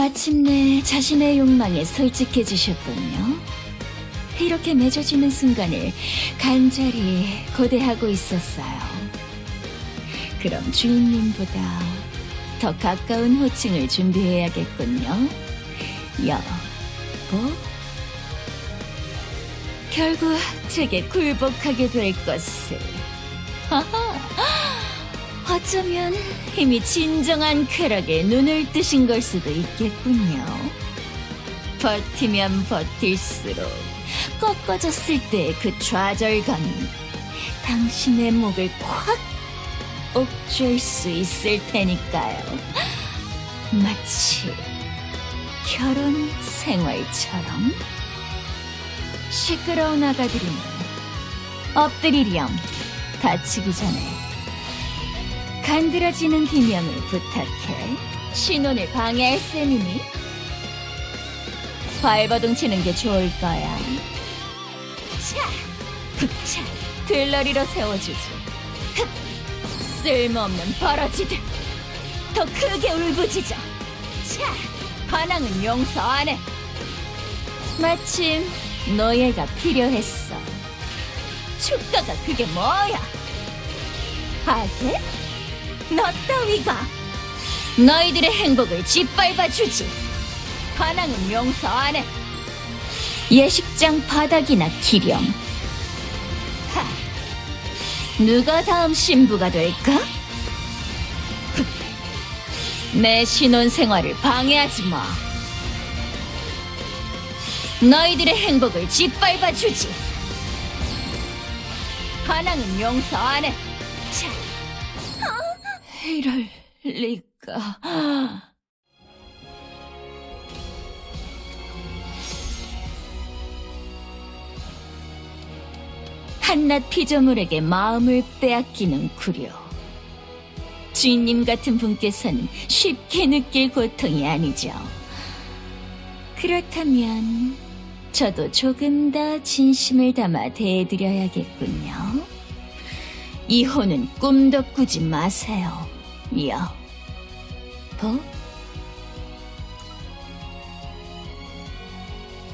마침내 자신의 욕망에 솔직해지셨군요. 이렇게 맺어지는 순간을 간절히 고대하고 있었어요. 그럼 주인님보다 더 가까운 호칭을 준비해야겠군요. 여보? 결국 제게 굴복하게 될 것을. 하하, 어쩌면 이미 진정한 쾌락에 눈을 뜨신 걸 수도 있겠군요. 버티면 버틸수록 꺾어졌을 때의 그 좌절감이 당신의 목을 콱 옥죄일 수 있을 테니까요. 마치 결혼 생활처럼 시끄러운 아가들이면 엎드리렴 다치기 전에 간드러지는 비명을 부탁해 신혼을 방해할 셈이니 발버둥 치는 게 좋을 거야. 차! 흑차! 들러리로 세워주지. 흑! 쓸모없는 버러지들. 더 크게 울부짖어. 차! 반항은 용서 안 해. 마침 노예가 필요했어. 축가가 그게 뭐야? 하게? 너 따위가 너희들의 행복을 짓밟아 주지. 반항은 용서 안 해. 예식장 바닥이나 기렴. 하, 누가 다음 신부가 될까? 흑, 내 신혼 생활을 방해하지 마. 너희들의 행복을 짓밟아 주지. 반항은 용서 안 해. 차. 이럴 리가. 한낱 피조물에게 마음을 빼앗기는 구려. 주인님 같은 분께서는 쉽게 느낄 고통이 아니죠. 그렇다면 저도 조금 더 진심을 담아 대해드려야겠군요. 이혼은 꿈도 꾸지 마세요. 여보.